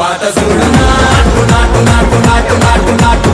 పాట చూడు. నాటు నాటు నాటు నాటు నాటు నాటు